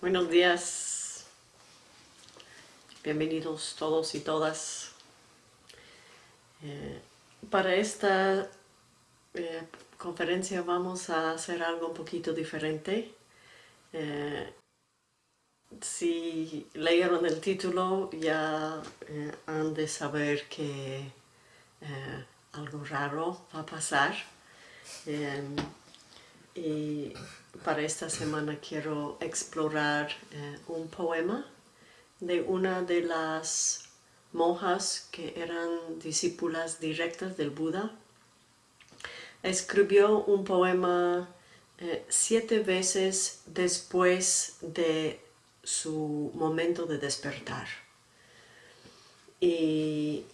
Buenos días, bienvenidos todos y todas. Eh, para esta eh, conferencia vamos a hacer algo un poquito diferente. Eh, si leyeron el título ya han de saber que algo raro va a pasar. Y para esta semana quiero explorar eh, un poema de una de las monjas que eran discípulas directas del Buda. Escribió un poema eh, siete veces después de su momento de despertar. Y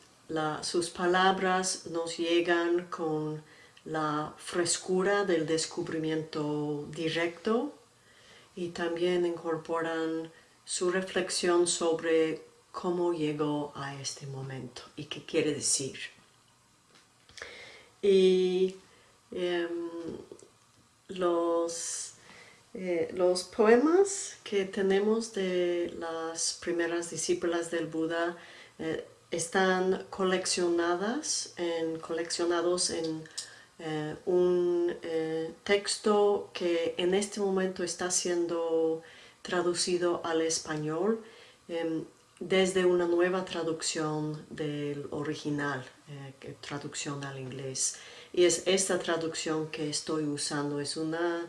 sus palabras nos llegan con la frescura del descubrimiento directo y también incorporan su reflexión sobre cómo llegó a este momento y qué quiere decir. Y em, los, eh, los poemas que tenemos de las primeras discípulas del Buda eh, están coleccionadas en, coleccionados en eh, un eh, texto que en este momento está siendo traducido al español em, desde una nueva traducción del original, eh, traducción al inglés. Y es esta traducción que estoy usando, es una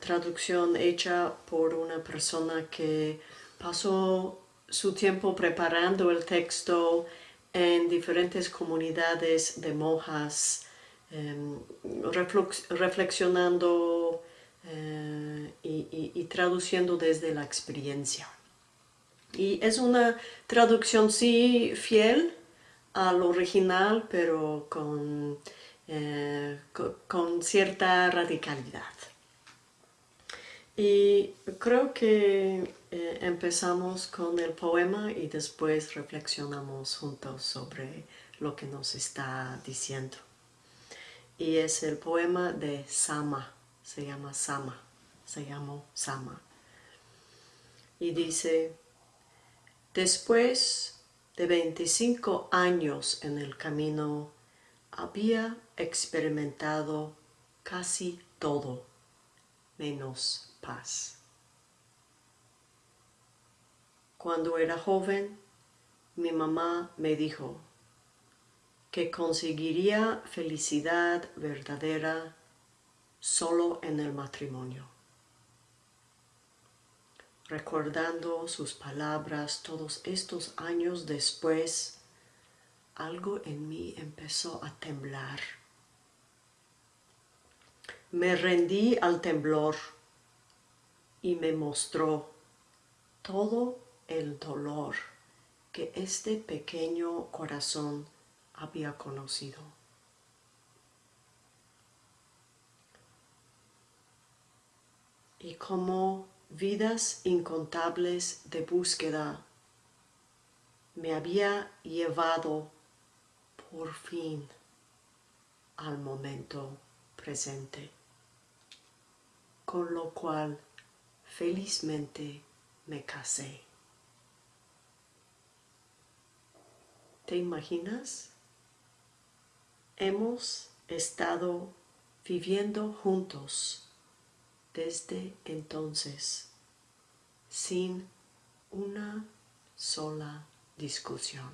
traducción hecha por una persona que pasó su tiempo preparando el texto en diferentes comunidades de monjas reflexionando eh, y, traduciendo desde la experiencia. Y es una traducción sí fiel al original, pero con, eh, con, cierta radicalidad. Y creo que eh, empezamos con el poema y después reflexionamos juntos sobre lo que nos está diciendo y es el poema de Sama, se llama Sama, se llama Sama. Y dice, después de 25 años en el camino, había experimentado casi todo, menos paz. Cuando era joven, mi mamá me dijo, que conseguiría felicidad verdadera solo en el matrimonio. Recordando sus palabras todos estos años después, algo en mí empezó a temblar. Me rendí al temblor y me mostró todo el dolor que este pequeño corazón había conocido. Y como vidas incontables de búsqueda me había llevado por fin al momento presente, con lo cual felizmente me casé. ¿Te imaginas? Hemos estado viviendo juntos desde entonces sin una sola discusión.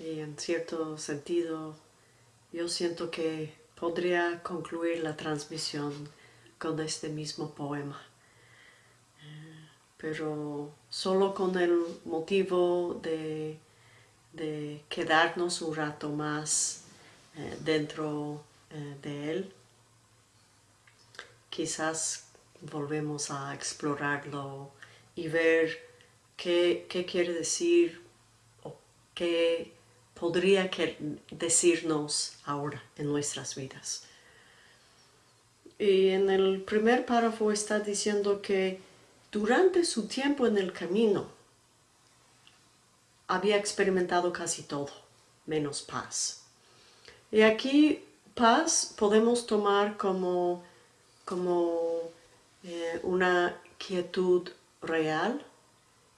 Y en cierto sentido, yo siento que podría concluir la transmisión con este mismo poema pero solo con el motivo de, quedarnos un rato más eh, dentro eh, de él. Quizás volvemos a explorarlo y ver qué, quiere decir o qué podría decirnos ahora en nuestras vidas. Y en el primer párrafo está diciendo que durante su tiempo en el camino, había experimentado casi todo, menos paz. Y aquí paz podemos tomar como, como eh, una quietud real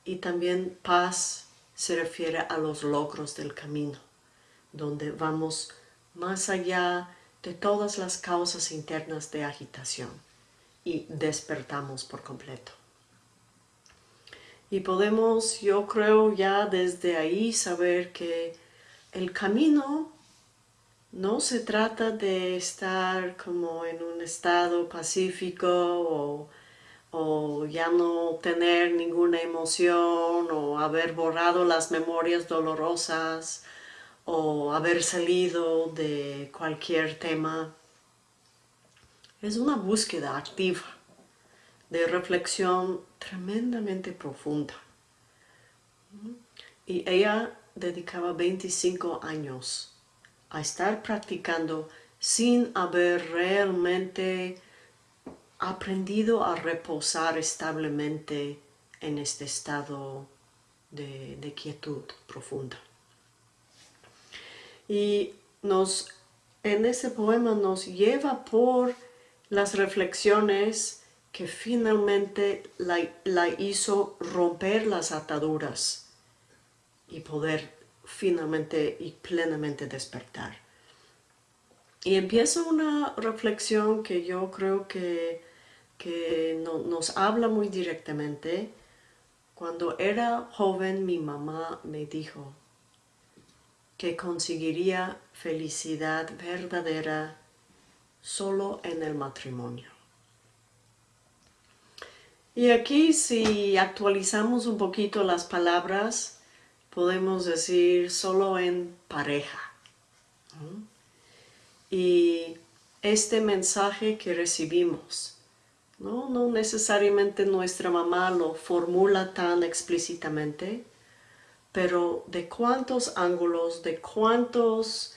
y también paz se refiere a los logros del camino, donde vamos más allá de todas las causas internas de agitación y despertamos por completo. Y podemos, yo creo, ya desde ahí saber que el camino no se trata de estar como en un estado pacífico o, ya no tener ninguna emoción o haber borrado las memorias dolorosas o haber salido de cualquier tema. Es una búsqueda activa de reflexión tremendamente profunda. Y ella dedicaba 25 años a estar practicando sin haber realmente aprendido a reposar establemente en este estado de, quietud profunda. Y nos, en ese poema nos lleva por las reflexiones que finalmente la, hizo romper las ataduras y poder finalmente y plenamente despertar. Y empieza una reflexión que yo creo que, que nos habla muy directamente. Cuando era joven mi mamá me dijo que conseguiría felicidad verdadera solo en el matrimonio. Y aquí si actualizamos un poquito las palabras, podemos decir solo en pareja. Y este mensaje que recibimos, ¿no? no necesariamente nuestra mamá lo formula tan explícitamente, pero de cuántos ángulos, de cuántos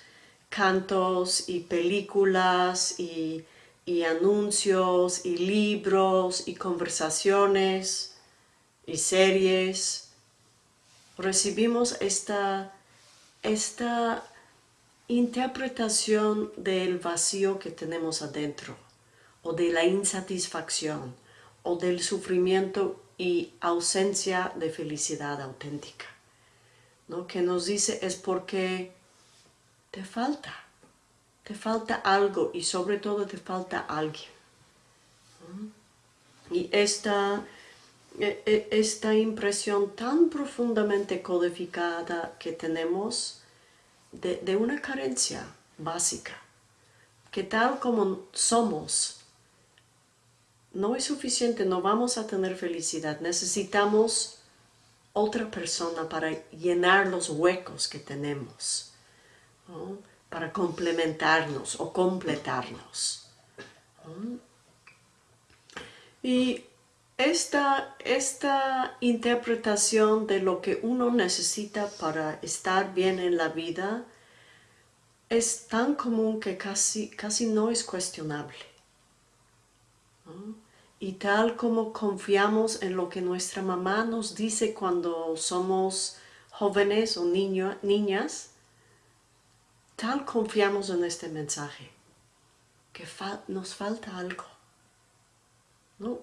cantos y películas y, y anuncios y libros y conversaciones y series recibimos esta, esta interpretación del vacío que tenemos adentro, o de la insatisfacción, o del sufrimiento y ausencia de felicidad auténtica. ¿no? Que nos dice es porque te falta, te falta algo y sobre todo te falta alguien. Y esta e, e, esta impresión tan profundamente codificada que tenemos de, una carencia básica, que tal como somos, no es suficiente, no vamos a tener felicidad, necesitamos otra persona para llenar los huecos que tenemos, para complementarnos o completarnos. Y esta, esta interpretación de lo que uno necesita para estar bien en la vida es tan común que casi, casi no es cuestionable. Y tal como confiamos en lo que nuestra mamá nos dice cuando somos jóvenes o niñas, tal confiamos en este mensaje, que nos falta algo.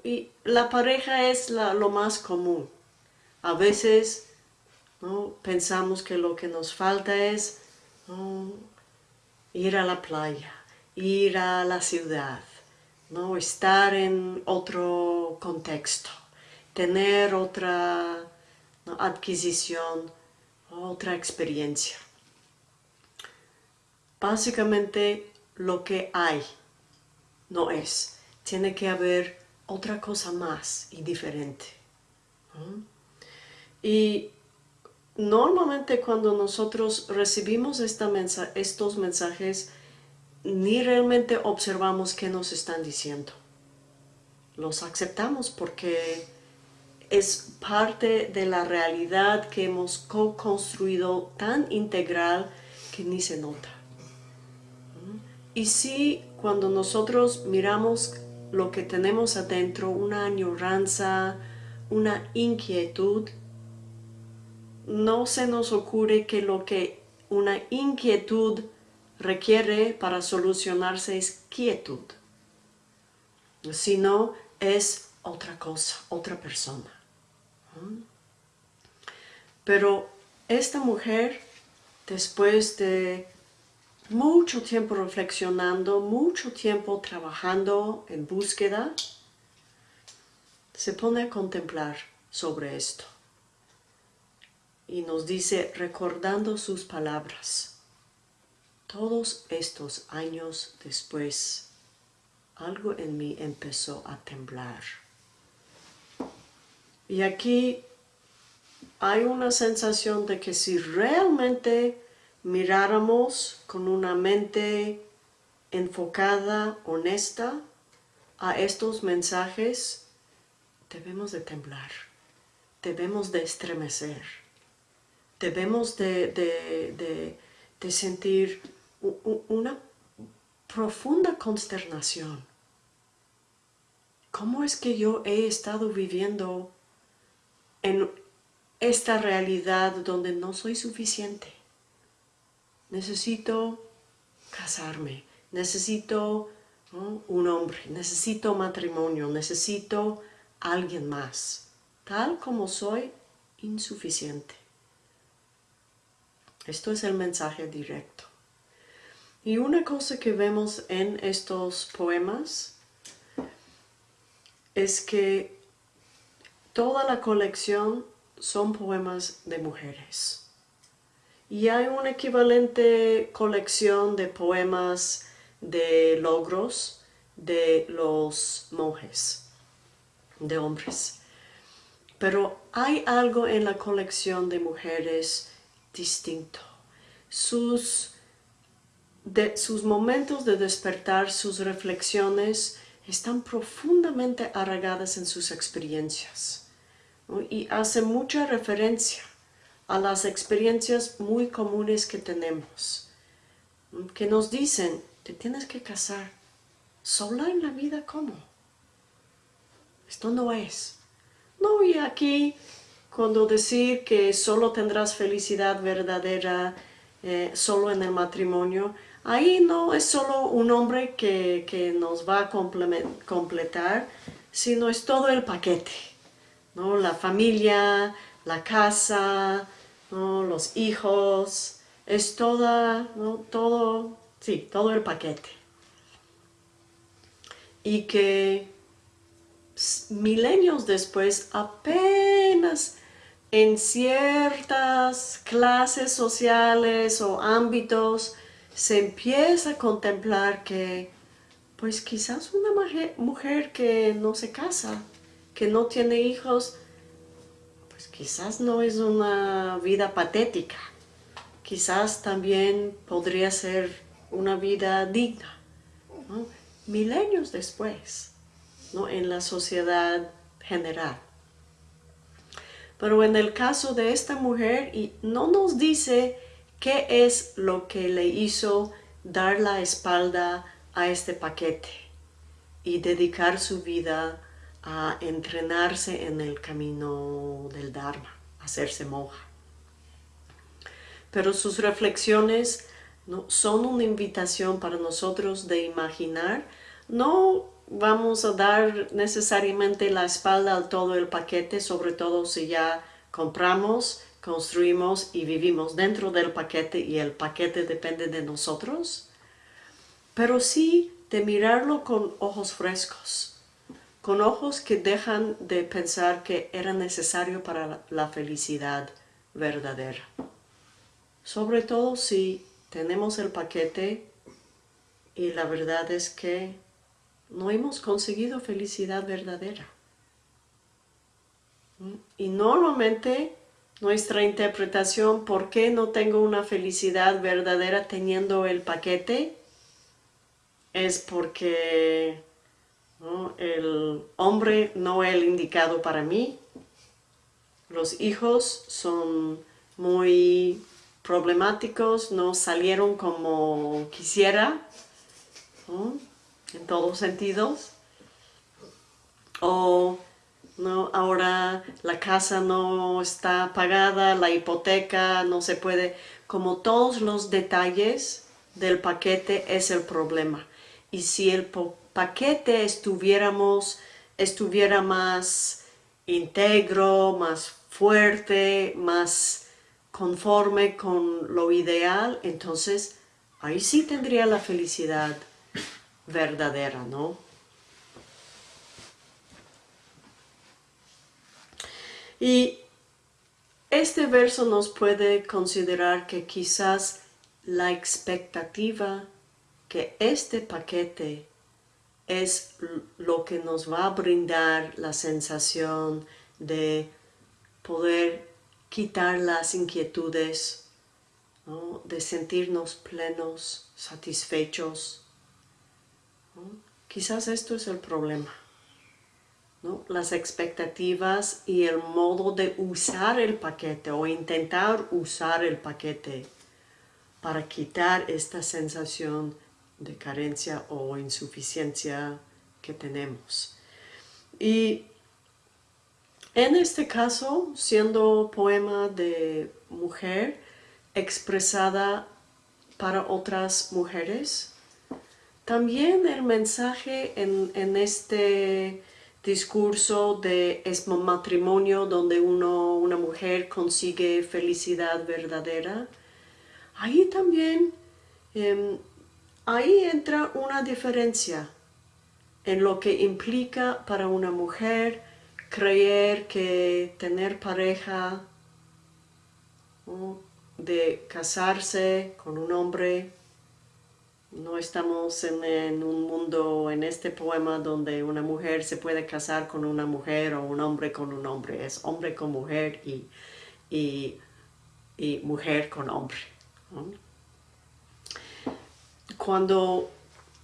Y la pareja es lo más común. A veces pensamos que lo que nos falta es ir a la playa, ir a la ciudad, ¿no? estar en otro contexto, tener otra adquisición, otra experiencia. Básicamente lo que hay no es. Tiene que haber otra cosa más y diferente. Y normalmente cuando nosotros recibimos esta estos mensajes, ni realmente observamos qué nos están diciendo. Los aceptamos porque es parte de la realidad que hemos co-construido tan integral que ni se nota. Y si cuando nosotros miramos lo que tenemos adentro, una añoranza, una inquietud, no se nos ocurre que lo que una inquietud requiere para solucionarse es quietud. Si no, es otra cosa, otra persona. Pero esta mujer, después de mucho tiempo reflexionando, mucho tiempo trabajando en búsqueda, se pone a contemplar sobre esto. Y nos dice, recordando sus palabras, todos estos años después, algo en mí empezó a temblar. Y aquí hay una sensación de que si realmente miráramos con una mente enfocada, honesta, a estos mensajes, debemos de temblar, debemos de estremecer, debemos de, sentir una profunda consternación. ¿Cómo es que yo he estado viviendo en esta realidad donde no soy suficiente? Necesito casarme, necesito un hombre, necesito matrimonio, necesito alguien más. Tal como soy, insuficiente. Esto es el mensaje directo. Y una cosa que vemos en estos poemas es que toda la colección son poemas de mujeres. Y hay una equivalente colección de poemas de logros de los monjes, de hombres. Pero hay algo en la colección de mujeres distinto. Sus de sus momentos de despertar, sus reflexiones, están profundamente arraigadas en sus experiencias y hace mucha referencia a las experiencias muy comunes que tenemos, que nos dicen, te tienes que casar, sola en la vida, ¿cómo? Esto no es. No, y aquí, cuando decir que solo tendrás felicidad verdadera eh, solo en el matrimonio, Ahí no es solo un hombre que, nos va a completar, sino es todo el paquete, ¿no? La familia, la casa, los hijos, es toda, todo, sí, todo el paquete. Y que milenios después apenas en ciertas clases sociales o ámbitos se empieza a contemplar que, pues quizás una mujer, que no se casa, que no tiene hijos, pues quizás no es una vida patética. Quizás también podría ser una vida digna. Milenios después, ¿no? en la sociedad general. Pero en el caso de esta mujer, y no nos dice ¿Qué es lo que le hizo dar la espalda a este paquete y dedicar su vida a entrenarse en el camino del Dharma, hacerse monja? Pero sus reflexiones son una invitación para nosotros de imaginar, no vamos a dar necesariamente la espalda a todo el paquete, sobre todo si ya compramos construimos y vivimos dentro del paquete y el paquete depende de nosotros, pero sí de mirarlo con ojos frescos, con ojos que dejan de pensar que era necesario para la felicidad verdadera. Sobre todo si tenemos el paquete y la verdad es que no hemos conseguido felicidad verdadera. Y normalmente nuestra interpretación, ¿por qué no tengo una felicidad verdadera teniendo el paquete? Es porque el hombre no es el indicado para mí, los hijos son muy problemáticos, no salieron como quisiera, en todos sentidos, o ¿no? Ahora la casa no está pagada, la hipoteca no se puede, como todos los detalles del paquete es el problema. Y si el paquete estuviéramos, estuviera más íntegro, más fuerte, más conforme con lo ideal, entonces ahí sí tendría la felicidad verdadera, ¿no? Y este verso nos puede considerar que quizás la expectativa que este paquete es lo que nos va a brindar la sensación de poder quitar las inquietudes, de sentirnos plenos, satisfechos. Quizás esto es el problema. Las expectativas y el modo de usar el paquete o intentar usar el paquete para quitar esta sensación de carencia o insuficiencia que tenemos. Y en este caso, siendo poema de mujer expresada para otras mujeres, también el mensaje en, en este discurso de es matrimonio donde uno, una mujer consigue felicidad verdadera, ahí también, em, ahí entra una diferencia en lo que implica para una mujer creer que tener pareja, de casarse con un hombre, no estamos en, un mundo, en este poema, donde una mujer se puede casar con una mujer o un hombre con un hombre. Es hombre con mujer y, y, mujer con hombre. Cuando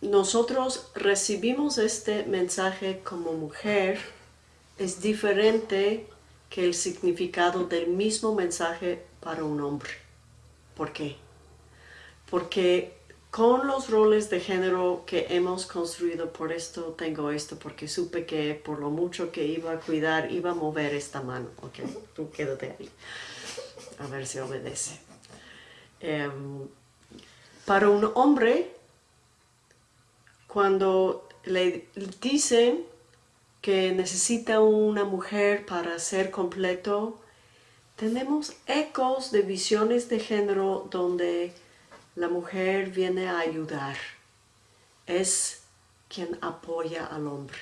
nosotros recibimos este mensaje como mujer, es diferente que el significado del mismo mensaje para un hombre. ¿Por qué? Porque con los roles de género que hemos construido, por esto tengo esto, porque supe que por lo mucho que iba a cuidar, iba a mover esta mano. Ok, tú quédate ahí. A ver si obedece. Em, para un hombre, cuando le dicen que necesita una mujer para ser completo, tenemos ecos de visiones de género donde la mujer viene a ayudar, es quien apoya al hombre.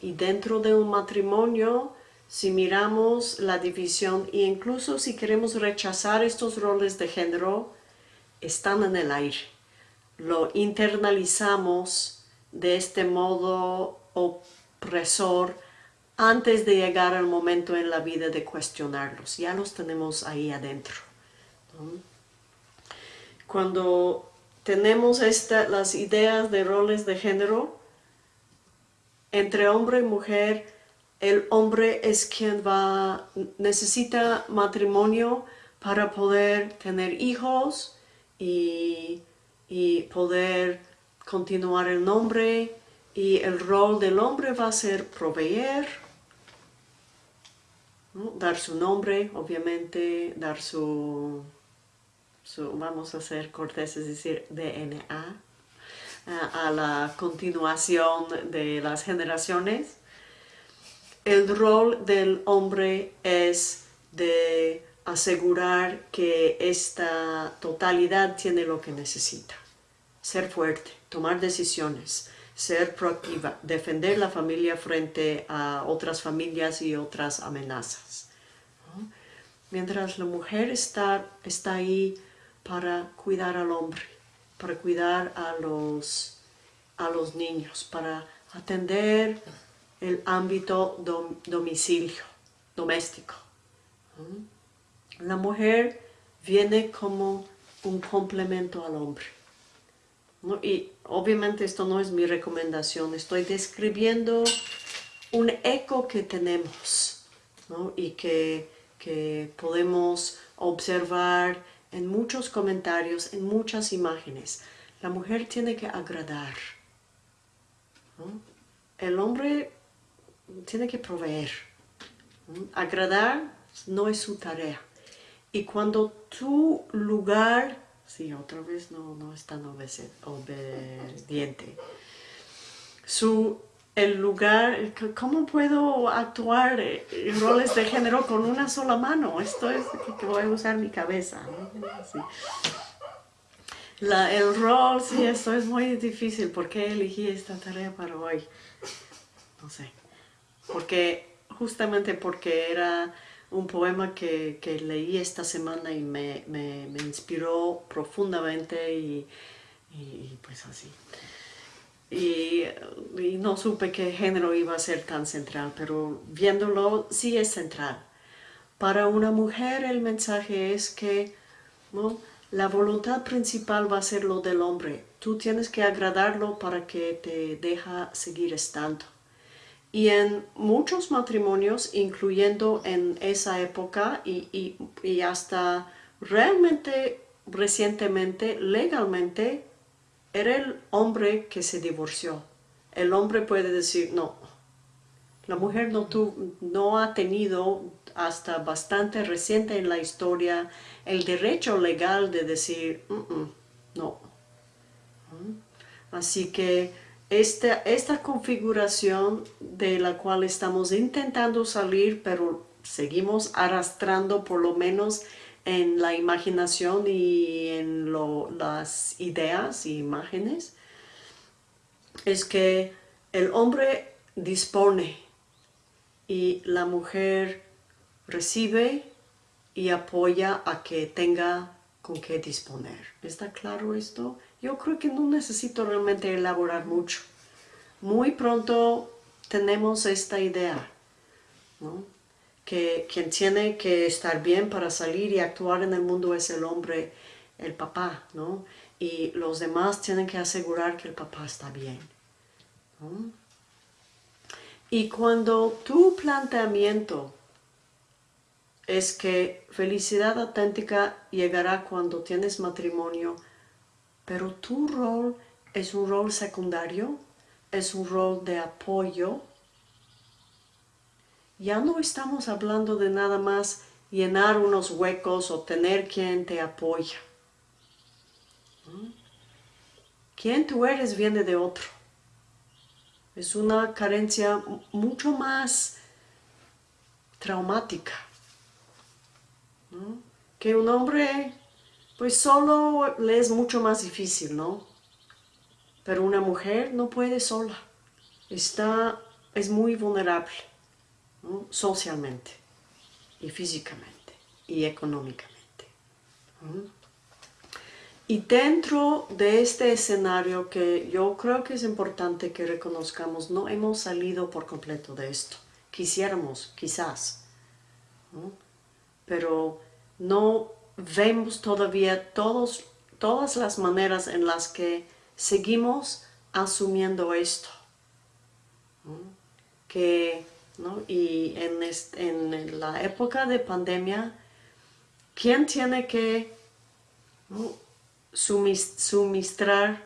Y dentro de un matrimonio, si miramos la división e incluso si queremos rechazar estos roles de género, están en el aire. Lo internalizamos de este modo opresor antes de llegar al momento en la vida de cuestionarlos. Ya los tenemos ahí adentro. Cuando tenemos las ideas de roles de género, entre hombre y mujer, el hombre es quien va, necesita matrimonio para poder tener hijos y, poder continuar el nombre y el rol del hombre va a ser proveer, dar su nombre, obviamente, dar su vamos a ser corteses, es decir, DNA, a la continuación de las generaciones. El rol del hombre es de asegurar que esta totalidad tiene lo que necesita. Ser fuerte, tomar decisiones, ser proactiva, defender la familia frente a otras familias y otras amenazas. Mientras la mujer está, está ahí para cuidar al hombre, para cuidar a los, a los niños, para atender el ámbito domicilio, doméstico. La mujer viene como un complemento al hombre. Y obviamente esto no es mi recomendación, estoy describiendo un eco que tenemos y que, que podemos observar en muchos comentarios, en muchas imágenes. La mujer tiene que agradar. El hombre tiene que proveer. Agradar no es su tarea. Y cuando tu lugar sí, otra vez no, no es tan obediente. Su, el lugar, ¿cómo puedo actuar en roles de género con una sola mano? Esto es que voy a usar mi cabeza. el rol, sí, esto es muy difícil. ¿Por qué elegí esta tarea para hoy? No sé. Porque, justamente porque era un poema que, leí esta semana y me, inspiró profundamente y, pues así. Y, no supe qué género iba a ser tan central, pero viéndolo sí es central. Para una mujer el mensaje es que ¿no? la voluntad principal va a ser lo del hombre. Tú tienes que agradarlo para que te deja seguir estando. Y en muchos matrimonios, incluyendo en esa época y, hasta realmente recientemente, legalmente, era el hombre que se divorció. El hombre puede decir, no, la mujer no, no ha tenido hasta bastante reciente en la historia el derecho legal de decir, mm, mm, no. ¿Mm? Así que esta, esta configuración de la cual estamos intentando salir, pero seguimos arrastrando por lo menos en la imaginación y en las ideas y imágenes, es que el hombre dispone y la mujer recibe y apoya a que tenga con qué disponer. ¿Está claro esto? Yo creo que no necesito realmente elaborar mucho. Muy pronto tenemos esta idea, que quien tiene que estar bien para salir y actuar en el mundo es el hombre, el papá, ¿no? y los demás tienen que asegurar que el papá está bien. Y cuando tu planteamiento es que felicidad auténtica llegará cuando tienes matrimonio, pero tu rol es un rol secundario, es un rol de apoyo. Ya no estamos hablando de nada más llenar unos huecos o tener quien te apoya. ¿Mm? Quien tú eres viene de otro. Es una carencia mucho más traumática. Que un hombre pues solo le es mucho más difícil, ¿no? Pero una mujer no puede sola. Está, es muy vulnerable, socialmente, y físicamente, y económicamente. Y dentro de este escenario que yo creo que es importante que reconozcamos, no hemos salido por completo de esto. Quisiéramos, quizás, pero no vemos todavía todos, todas las maneras en las que seguimos asumiendo esto. Que, Y en, en, la época de pandemia, ¿quién tiene que suministrar,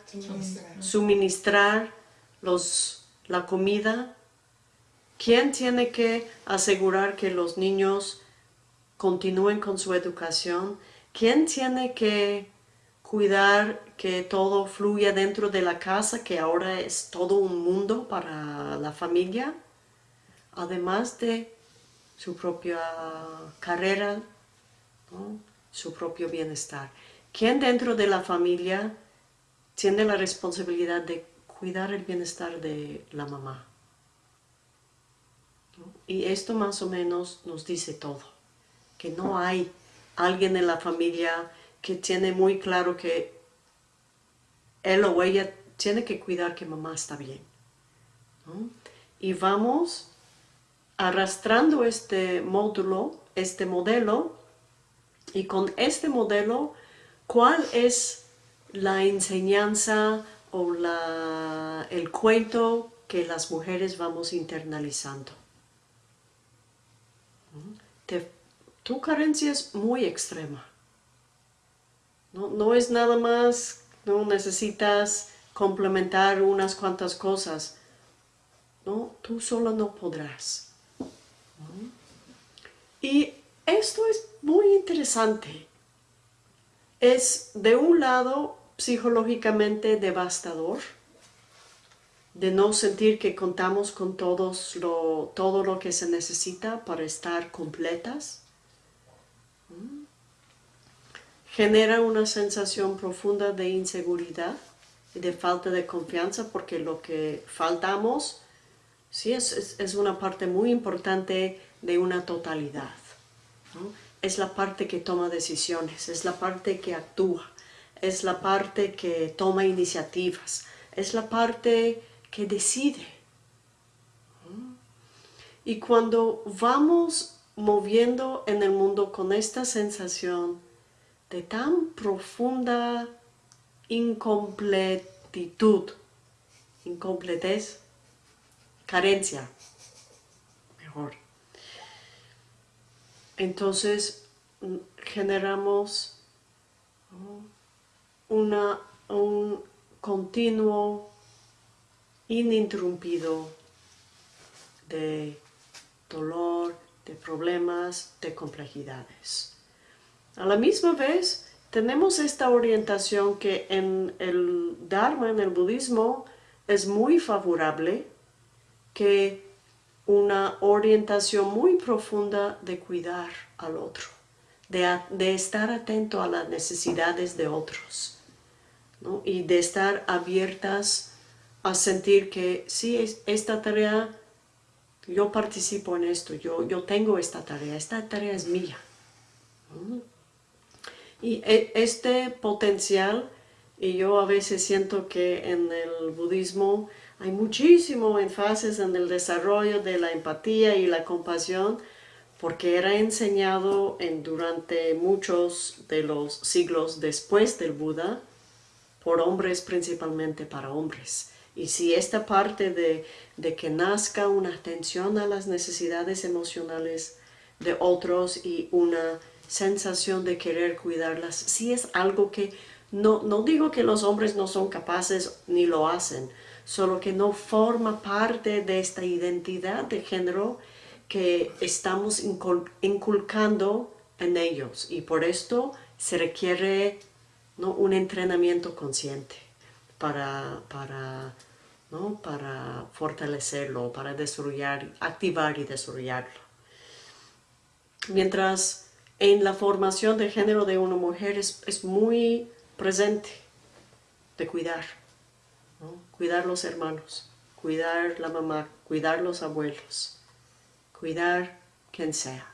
suministrar, los, la comida? ¿Quién tiene que asegurar que los niños continúen con su educación, ¿quién tiene que cuidar que todo fluya dentro de la casa, que ahora es todo un mundo para la familia? Además de su propia carrera, su propio bienestar. ¿Quién dentro de la familia tiene la responsabilidad de cuidar el bienestar de la mamá? Y esto más o menos nos dice todo que no hay alguien en la familia que tiene muy claro que él o ella tiene que cuidar que mamá está bien. Y vamos arrastrando este módulo, este modelo, y con este modelo, ¿cuál es la enseñanza o la, el cuento que las mujeres vamos internalizando? Tu carencia es muy extrema. No, es nada más, no necesitas complementar unas cuantas cosas. No, tú solo no podrás. Y esto es muy interesante. es de un lado psicológicamente devastador, de no sentir que contamos con todos lo, todo lo que se necesita para estar completas. Genera una sensación profunda de inseguridad y de falta de confianza porque lo que faltamos sí es, es, una parte muy importante de una totalidad. Es la parte que toma decisiones, es la parte que actúa, es la parte que toma iniciativas, es la parte que decide. Y cuando vamos moviendo en el mundo con esta sensación de tan profunda incompletitud, incompletez, carencia, mejor. Entonces generamos una, un continuo ininterrumpido de dolor, de problemas, de complejidades. A la misma vez, tenemos esta orientación que en el Dharma, en el budismo, es muy favorable, que una orientación muy profunda de cuidar al otro, de, estar atento a las necesidades de otros y de estar abiertas a sentir que sí, esta tarea, yo participo en esto, yo, yo tengo esta tarea, esta tarea es mía. Y e, este potencial, y yo a veces siento que en el budismo hay muchísimo énfasis en el desarrollo de la empatía y la compasión, porque era enseñado en, durante muchos de los siglos después del Buda, por hombres principalmente para hombres. Y si esta parte de, de, que nazca una atención a las necesidades emocionales de otros y una sensación de querer cuidarlas, si es algo que no, no digo que los hombres no son capaces ni lo hacen, solo que no forma parte de esta identidad de género que estamos inculcando en ellos y por esto se requiere ¿no? un entrenamiento consciente para, para ¿no? para fortalecerlo, para desarrollar, activar y desarrollarlo. Mientras en la formación de género de una mujer es, muy presente de cuidar, cuidar los hermanos, cuidar la mamá, cuidar los abuelos, cuidar quien sea.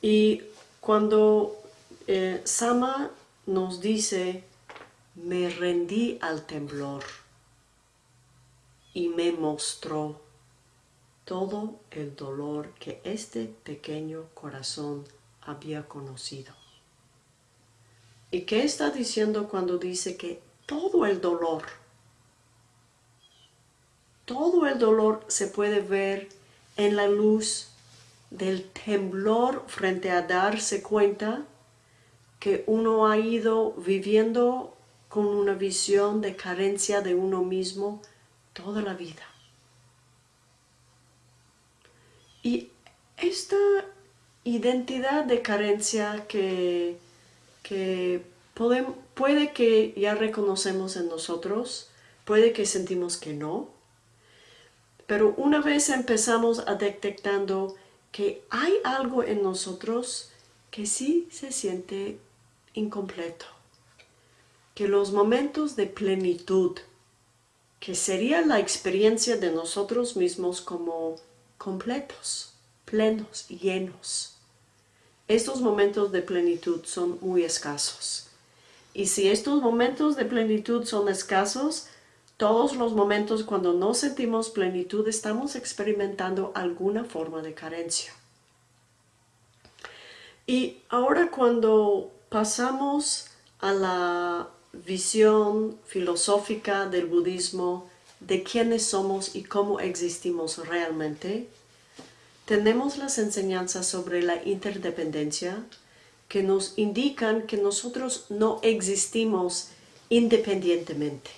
Y cuando eh, Sama nos dice me rendí al temblor y me mostró todo el dolor que este pequeño corazón había conocido. ¿Y qué está diciendo cuando dice que todo el dolor, todo el dolor se puede ver en la luz del temblor frente a darse cuenta que uno ha ido viviendo con una visión de carencia de uno mismo toda la vida. Y esta identidad de carencia que, que puede que ya reconocemos en nosotros, puede que sentimos que no, pero una vez empezamos a detectando que hay algo en nosotros que sí se siente incompleto que los momentos de plenitud, que sería la experiencia de nosotros mismos como completos, plenos, llenos. Estos momentos de plenitud son muy escasos. Y si estos momentos de plenitud son escasos, todos los momentos cuando no sentimos plenitud estamos experimentando alguna forma de carencia. Y ahora cuando pasamos a la visión filosófica del budismo de quiénes somos y cómo existimos realmente, tenemos las enseñanzas sobre la interdependencia que nos indican que nosotros no existimos independientemente.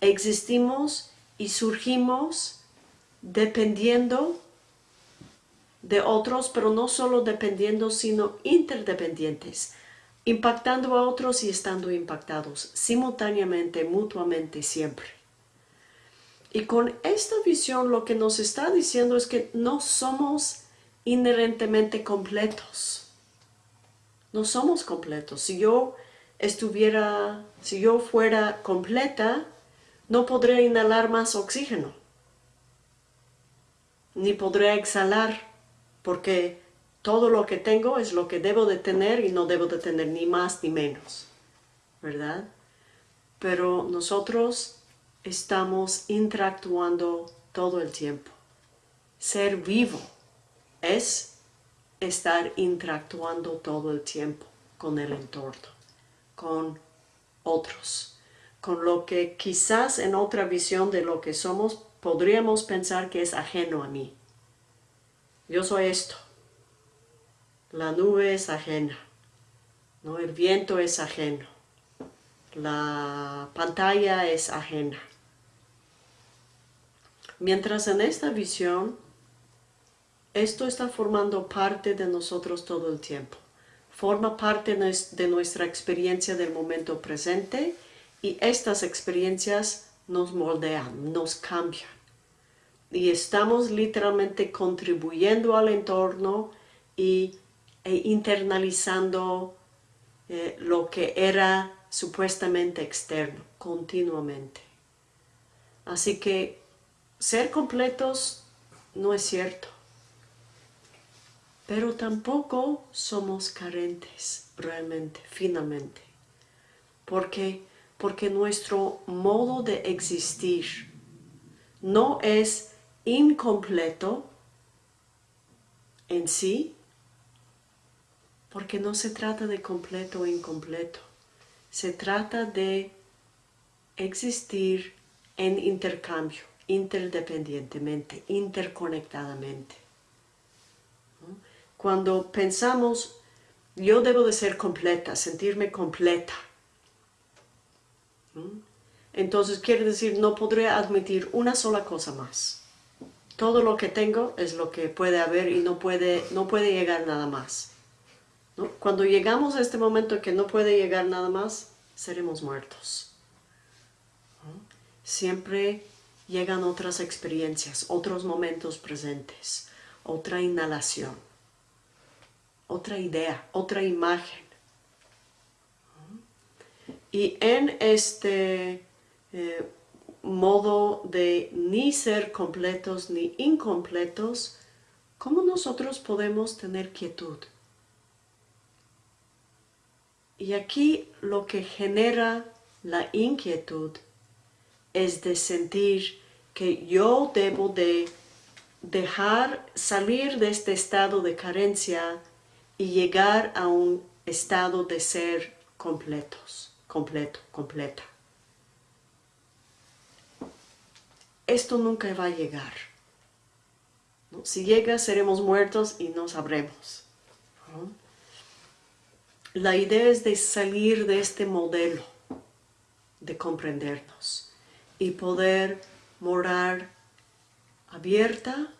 Existimos y surgimos dependiendo de otros, pero no solo dependiendo, sino interdependientes, impactando a otros y estando impactados simultáneamente, mutuamente, siempre. Y con esta visión lo que nos está diciendo es que no somos inherentemente completos. No somos completos. Si yo estuviera, si yo fuera completa, no podría inhalar más oxígeno. Ni podría exhalar, porque todo lo que tengo es lo que debo de tener y no debo de tener ni más ni menos, ¿verdad? Pero nosotros estamos interactuando todo el tiempo. Ser vivo es estar interactuando todo el tiempo con el entorno, con otros, con lo que quizás en otra visión de lo que somos podríamos pensar que es ajeno a mí. Yo soy esto, la nube es ajena, ¿no? el viento es ajeno, la pantalla es ajena. Mientras en esta visión, esto está formando parte de nosotros todo el tiempo. Forma parte de nuestra experiencia del momento presente y estas experiencias nos moldean, nos cambian. Y estamos literalmente contribuyendo al entorno y e internalizando eh, lo que era supuestamente externo continuamente. Así que ser completos no es cierto, pero tampoco somos carentes realmente, finalmente. porque Porque nuestro modo de existir no es incompleto en sí, porque no se trata de completo o incompleto, se trata de existir en intercambio, interdependientemente, interconectadamente. Cuando pensamos, yo debo de ser completa, sentirme completa, entonces quiere decir, no podré admitir una sola cosa más. Todo lo que tengo es lo que puede haber y no puede, no puede llegar nada más. Cuando llegamos a este momento que no puede llegar nada más, seremos muertos. Siempre llegan otras experiencias, otros momentos presentes, otra inhalación, otra idea, otra imagen. Y en este eh, modo de ni ser completos ni incompletos, ¿cómo nosotros podemos tener quietud? Y aquí lo que genera la inquietud es de sentir que yo debo de dejar salir de este estado de carencia y llegar a un estado de ser completos, completo, completa. Esto nunca va a llegar. Si llega, seremos muertos y no sabremos. La idea es de salir de este modelo, de comprendernos y poder morar abierta,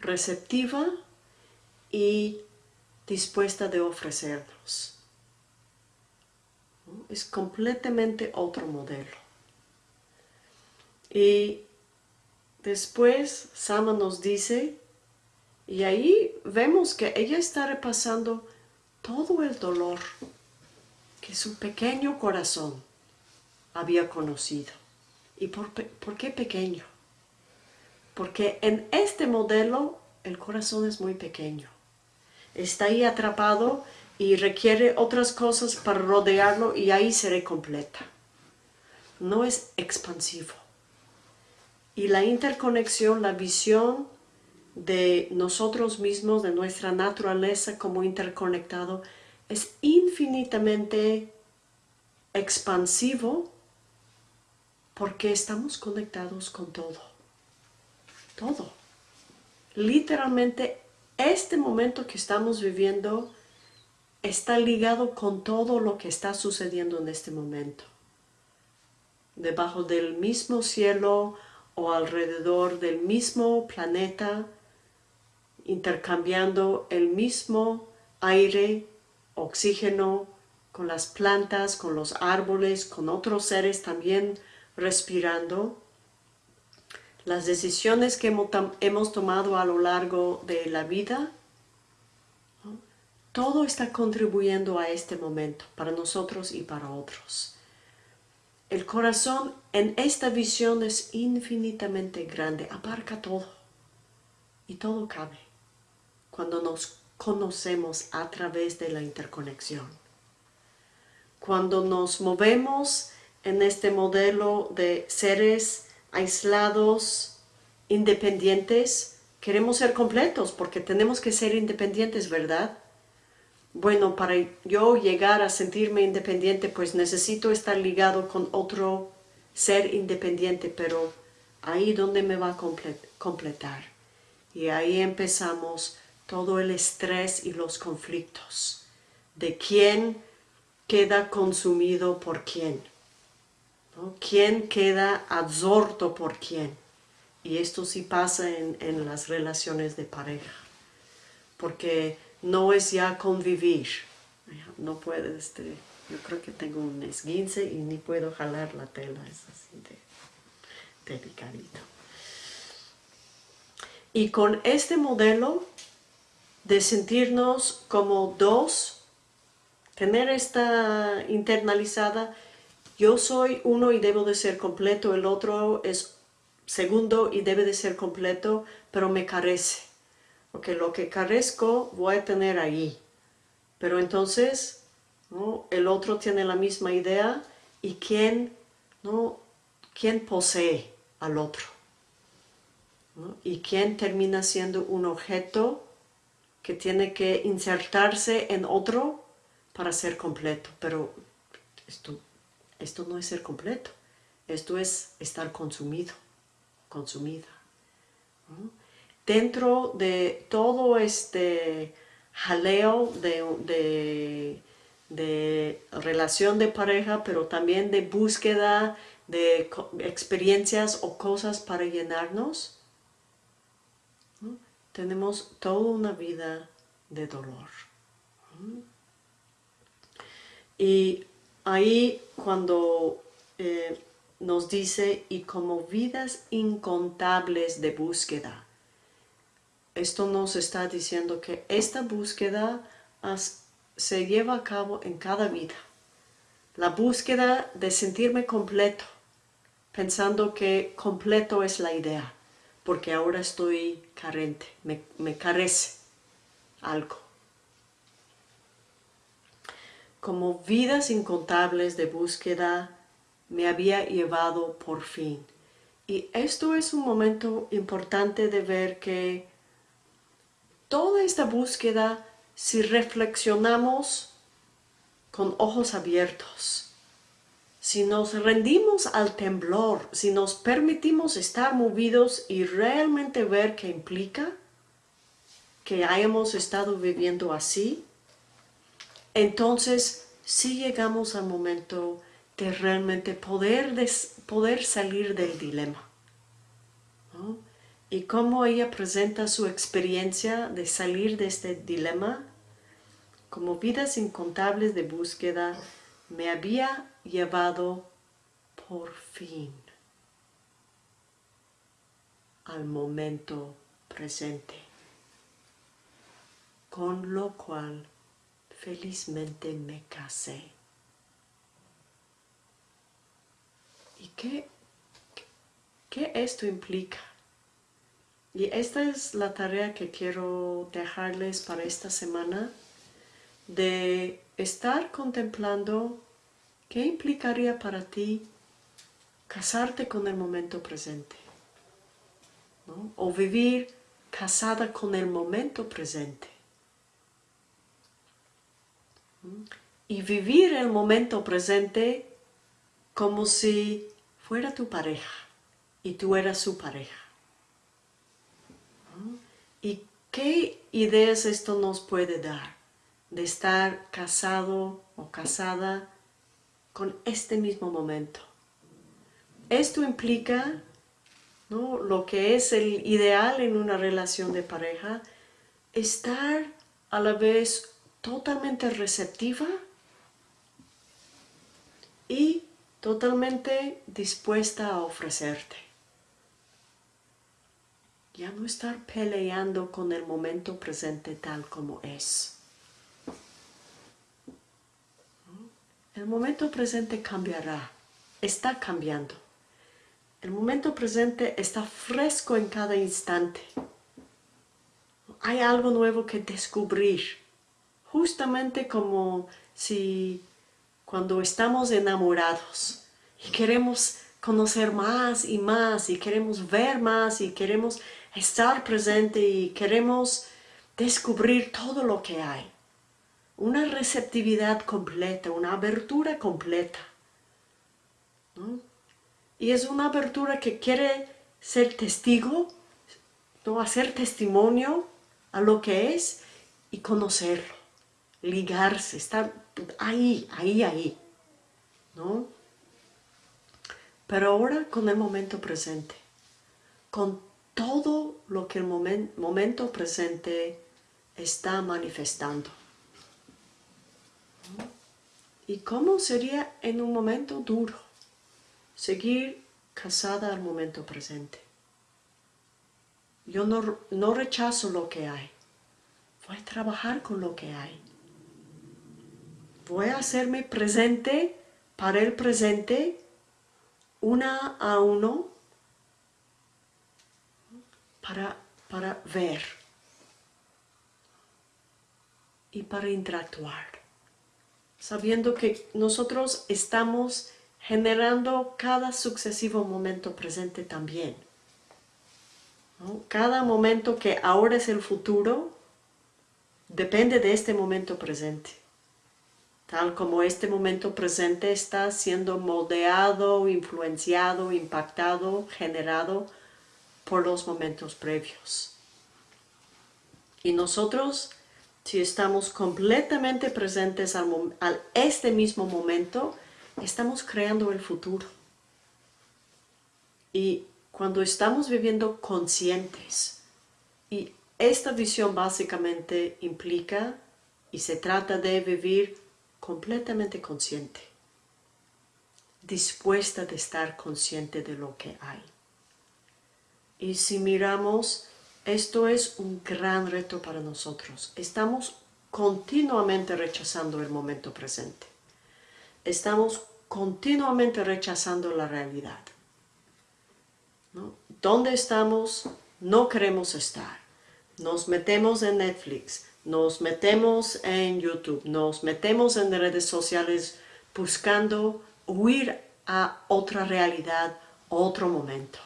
receptiva y dispuesta de ofrecernos. Es completamente otro modelo. Y después Sama nos dice, y ahí vemos que ella está repasando todo el dolor que su pequeño corazón había conocido. ¿Y por, qué pequeño? Porque en este modelo el corazón es muy pequeño. Está ahí atrapado y requiere otras cosas para rodearlo y ahí seré completa. No es expansivo. Y la interconexión, la visión de nosotros mismos, de nuestra naturaleza como interconectado, es infinitamente expansivo porque estamos conectados con todo. Todo. Literalmente, este momento que estamos viviendo está ligado con todo lo que está sucediendo en este momento. Debajo del mismo cielo o alrededor del mismo planeta, intercambiando el mismo aire, oxígeno, con las plantas, con los árboles, con otros seres también respirando. Las decisiones que hemos tomado a lo largo de la vida, todo está contribuyendo a este momento, para nosotros y para otros. El corazón en esta visión es infinitamente grande, abarca todo y todo cabe cuando nos conocemos a través de la interconexión. Cuando nos movemos en este modelo de seres aislados, independientes, queremos ser completos porque tenemos que ser independientes, ¿verdad? Bueno, para yo llegar a sentirme independiente, pues necesito estar ligado con otro ser independiente, pero ahí donde me va a completar. Y ahí empezamos todo el estrés y los conflictos. De quién queda consumido por quién, quién queda absorto por quién. Y esto sí pasa en, en las relaciones de pareja, porque no es ya convivir, no puede, este, yo creo que tengo un esguince y ni puedo jalar la tela, es así de delicadito. Y con este modelo de sentirnos como dos, tener esta internalizada, yo soy uno y debo de ser completo, el otro es segundo y debe de ser completo, pero me carece. Porque lo que carezco voy a tener ahí. Pero entonces, ¿no? el otro tiene la misma idea y quién, ¿no? ¿Quién posee al otro? Y quién termina siendo un objeto que tiene que insertarse en otro para ser completo. Pero esto, esto no es ser completo, esto es estar consumido, consumida. Dentro de todo este jaleo de, de relación de pareja, pero también de búsqueda de experiencias o cosas para llenarnos, tenemos toda una vida de dolor. Y ahí cuando eh, nos dice, y como vidas incontables de búsqueda, esto nos está diciendo que esta búsqueda se lleva a cabo en cada vida. La búsqueda de sentirme completo, pensando que completo es la idea porque ahora estoy carente, me, carece algo. Como vidas incontables de búsqueda me había llevado por fin. Y esto es un momento importante de ver que toda esta búsqueda, si reflexionamos con ojos abiertos, si nos rendimos al temblor, si nos permitimos estar movidos y realmente ver qué implica que hayamos estado viviendo así, entonces sí llegamos al momento de realmente poder, poder salir del dilema. Y cómo ella presenta su experiencia de salir de este dilema, como vidas incontables de búsqueda, me había llevado por fin al momento presente, con lo cual felizmente me casé. ¿Y qué, qué esto implica? Y esta es la tarea que quiero dejarles para esta semana, de estar contemplando ¿Qué implicaría para ti casarte con el momento presente? O vivir casada con el momento presente. Y vivir el momento presente como si fuera tu pareja y tú eras su pareja. ¿Y qué ideas esto nos puede dar? De estar casado o casada con este mismo momento. Esto implica ¿no? lo que es el ideal en una relación de pareja, estar a la vez totalmente receptiva y totalmente dispuesta a ofrecerte. Ya no estar peleando con el momento presente tal como es. El momento presente cambiará, está cambiando. El momento presente está fresco en cada instante. Hay algo nuevo que descubrir. Justamente como si cuando estamos enamorados y queremos conocer más y más y queremos ver más y queremos estar presente y queremos descubrir todo lo que hay una receptividad completa, una abertura completa. Y es una abertura que quiere ser testigo, ¿no? hacer testimonio a lo que es y conocerlo, ligarse, estar ahí, ahí, ahí. ¿no? Pero ahora con el momento presente, con todo lo que el momento presente está manifestando. ¿Y cómo sería en un momento duro seguir casada al momento presente? Yo no, no rechazo lo que hay. Voy a trabajar con lo que hay. Voy a hacerme presente para el presente una a uno para, para ver y para interactuar sabiendo que nosotros estamos generando cada sucesivo momento presente también. Cada momento que ahora es el futuro depende de este momento presente. Tal como este momento presente está siendo moldeado, influenciado, impactado, generado por los momentos previos. Y nosotros si estamos completamente presentes al, este mismo momento, estamos creando el futuro. Y cuando estamos viviendo conscientes, y esta visión básicamente implica y se trata de vivir completamente consciente, dispuesta de estar consciente de lo que hay. Y si miramos esto es un gran reto para nosotros. Estamos continuamente rechazando el momento presente. Estamos continuamente rechazando la realidad. ¿Dónde estamos? No queremos estar. Nos metemos en Netflix, nos metemos en YouTube, nos metemos en redes sociales buscando huir a otra realidad, otro momento.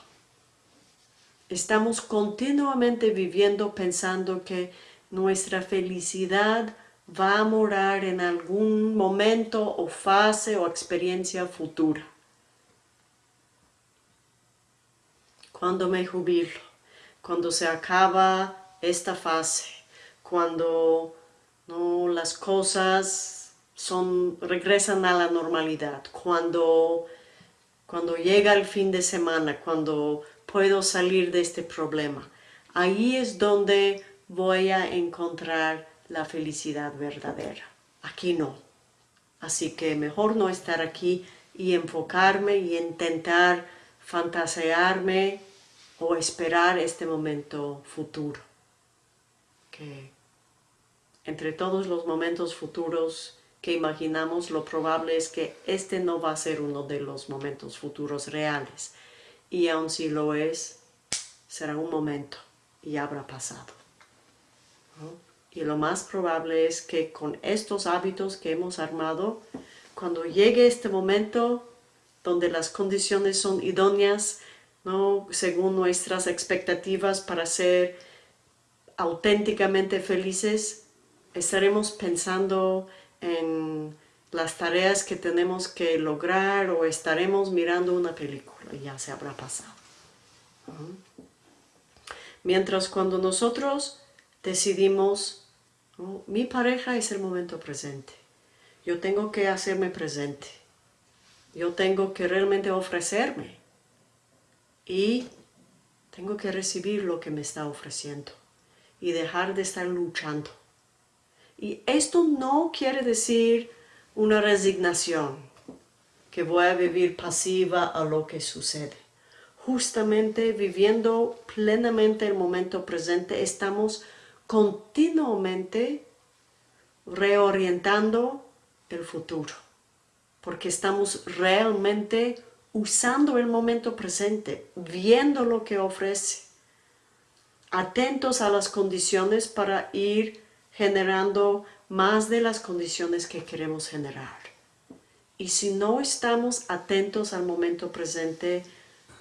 Estamos continuamente viviendo pensando que nuestra felicidad va a morar en algún momento o fase o experiencia futura. Cuando me jubilo, cuando se acaba esta fase, cuando ¿no? las cosas son, regresan a la normalidad, cuando, cuando llega el fin de semana, cuando puedo salir de este problema. Ahí es donde voy a encontrar la felicidad verdadera. Aquí no. Así que mejor no estar aquí y enfocarme y intentar fantasearme o esperar este momento futuro. Que entre todos los momentos futuros que imaginamos, lo probable es que este no va a ser uno de los momentos futuros reales y aun si lo es, será un momento y habrá pasado. Y lo más probable es que con estos hábitos que hemos armado, cuando llegue este momento donde las condiciones son idóneas, ¿no? según nuestras expectativas para ser auténticamente felices, estaremos pensando en las tareas que tenemos que lograr o estaremos mirando una película ya se habrá pasado. Mientras cuando nosotros decidimos, mi pareja es el momento presente, yo tengo que hacerme presente, yo tengo que realmente ofrecerme y Tengo que recibir lo que me está ofreciendo y dejar de estar luchando. Y esto no quiere decir una resignación, que voy a vivir pasiva a lo que sucede. Justamente viviendo plenamente el momento presente, estamos continuamente reorientando el futuro, porque estamos realmente usando el momento presente, viendo lo que ofrece, atentos a las condiciones para ir generando más de las condiciones que queremos generar. Y si no estamos atentos al momento presente,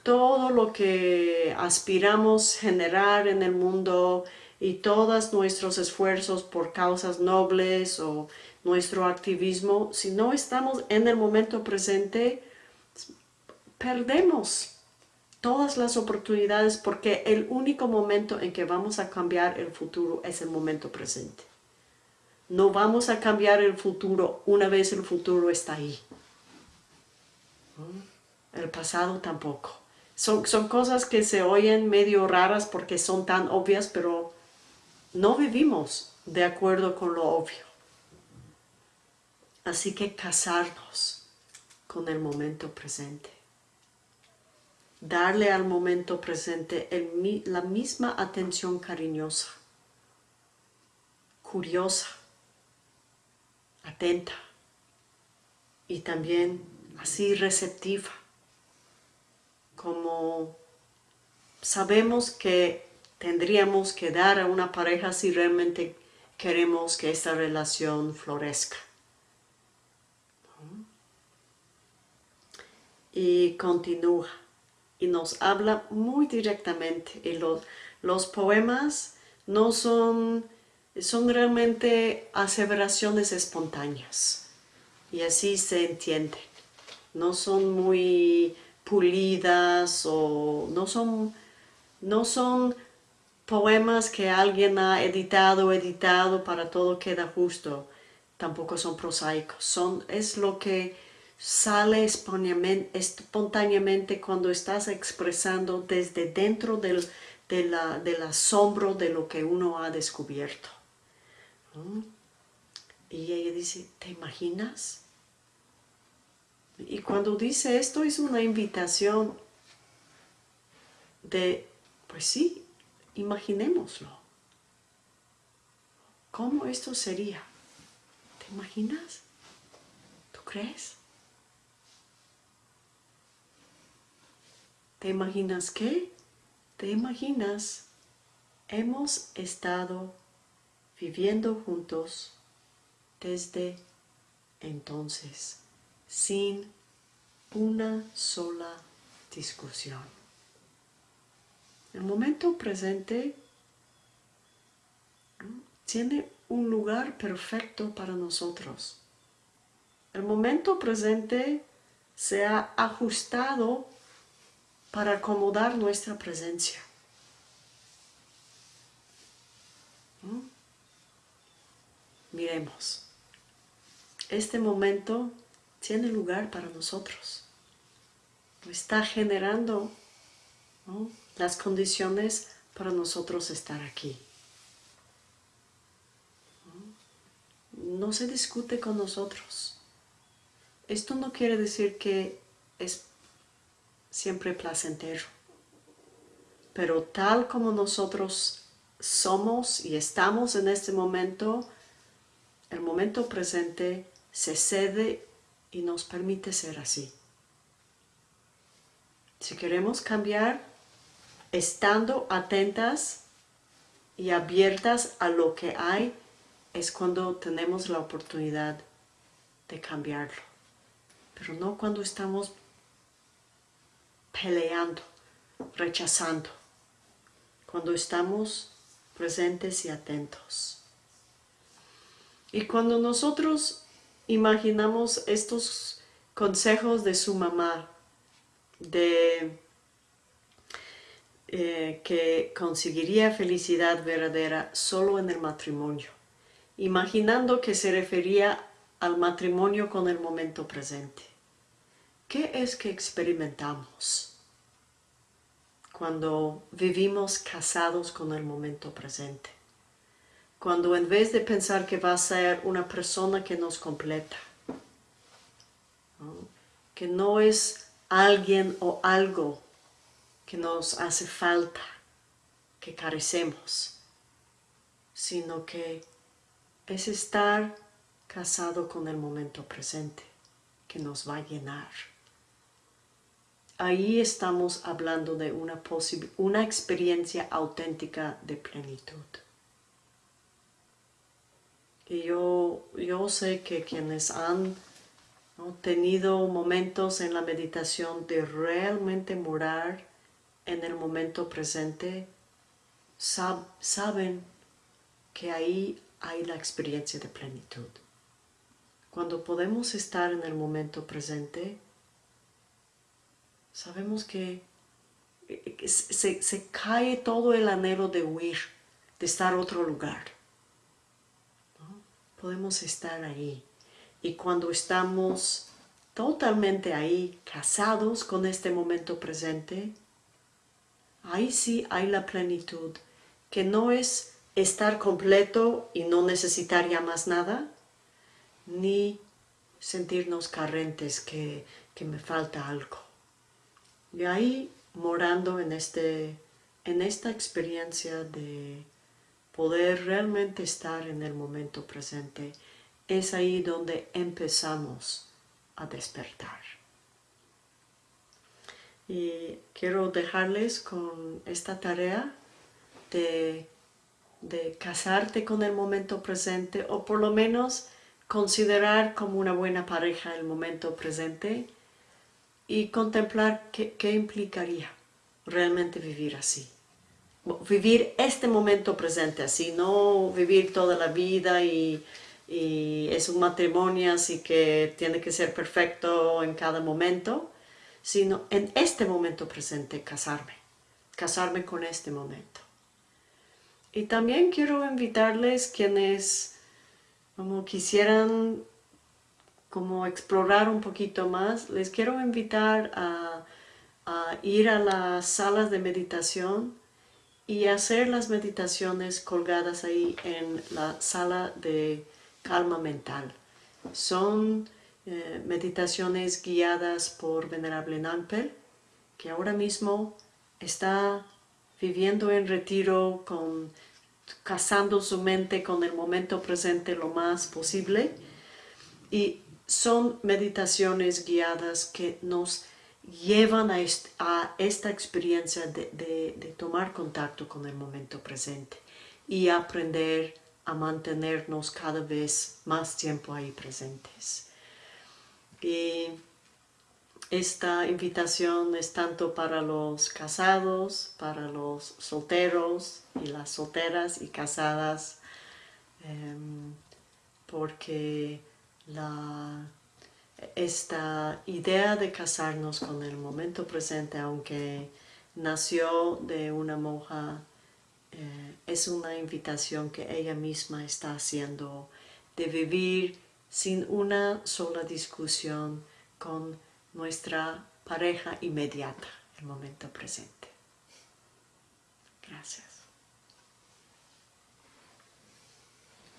todo lo que aspiramos generar en el mundo y todos nuestros esfuerzos por causas nobles o nuestro activismo, si no estamos en el momento presente, perdemos todas las oportunidades porque el único momento en que vamos a cambiar el futuro es el momento presente. No vamos a cambiar el futuro una vez el futuro está ahí. El pasado tampoco. Son, son cosas que se oyen medio raras porque son tan obvias, pero no vivimos de acuerdo con lo obvio. Así que casarnos con el momento presente. Darle al momento presente la misma atención cariñosa, curiosa, atenta y también así receptiva, como sabemos que tendríamos que dar a una pareja si realmente queremos que esta relación florezca. Y continúa y nos habla muy directamente. Y los, los poemas no son, son realmente aseveraciones espontáneas y así se entiende. No son muy pulidas o no son, no son poemas que alguien ha editado, editado para todo queda justo, tampoco son prosaicos, son, es lo que sale espontáneamente cuando estás expresando desde dentro del, del asombro de lo que uno ha descubierto. Y ella dice, ¿te imaginas? Y cuando dice esto es una invitación de, pues sí, Imaginémoslo. ¿Cómo esto sería? ¿Te imaginas? ¿Tú crees? ¿Te imaginas qué? ¿Te imaginas? Hemos estado viviendo juntos desde entonces, sin una sola discusión. El momento presente tiene un lugar perfecto para nosotros. El momento presente se ha ajustado para acomodar nuestra presencia. Miremos. Este momento tiene lugar para nosotros. Está generando las condiciones para nosotros estar aquí. No se discute con nosotros. Esto no quiere decir que es siempre placentero, pero tal como nosotros somos y estamos en este momento, el momento presente se cede y nos permite ser así. Si queremos cambiar, estando atentas y abiertas a lo que hay, es cuando tenemos la oportunidad de cambiarlo. Pero no cuando estamos peleando, rechazando. Cuando estamos presentes y atentos. Y cuando nosotros imaginamos estos consejos de su mamá, de eh, que conseguiría felicidad verdadera solo en el matrimonio, imaginando que se refería al matrimonio con el momento presente. ¿Qué es que experimentamos? cuando vivimos casados con el momento presente. Cuando en vez de pensar que va a ser una persona que nos completa, que no es alguien o algo que nos hace falta, que carecemos, sino que es estar casado con el momento presente, que nos va a llenar. Ahí estamos hablando de una, una experiencia auténtica de plenitud. Y yo, yo sé que quienes han tenido momentos en la meditación de realmente morar en el momento presente, saben que ahí hay la experiencia de plenitud. Cuando podemos estar en el momento presente, sabemos que se, se cae todo el anhelo de huir, de estar otro lugar podemos estar ahí. Y cuando estamos totalmente ahí, casados con este momento presente, ahí sí hay la plenitud, que no es estar completo y no necesitar ya más nada, ni sentirnos carentes que, que me falta algo. Y ahí morando en, este, en esta experiencia de poder realmente estar en el momento presente, es ahí donde empezamos a despertar. Y quiero dejarles con esta tarea de, casarte con el momento presente o por lo menos considerar como una buena pareja el momento presente y contemplar qué implicaría realmente vivir así vivir este momento presente así, no vivir toda la vida y, es un matrimonio así que tiene que ser perfecto en cada momento, sino en este momento presente casarme, casarme con este momento. Y también quiero invitarles quienes como quisieran como explorar un poquito más, les quiero invitar a ir a las salas de meditación y hacer las meditaciones colgadas ahí en la sala de calma mental. Son eh, meditaciones guiadas por Venerable Nampel, que ahora mismo está viviendo en retiro, con, casando su mente con el momento presente lo más posible. Y son meditaciones guiadas que nos llevan a, esta experiencia de, tomar contacto con el momento presente y aprender a mantenernos cada vez más tiempo ahí presentes. Y esta invitación es tanto para los casados, para los solteros y las solteras y casadas, em, porque la esta idea de casarnos con el momento presente, aunque nació de una monja, eh, es una invitación que ella misma está haciendo de vivir sin una sola discusión con nuestra pareja inmediata, el momento presente. Gracias.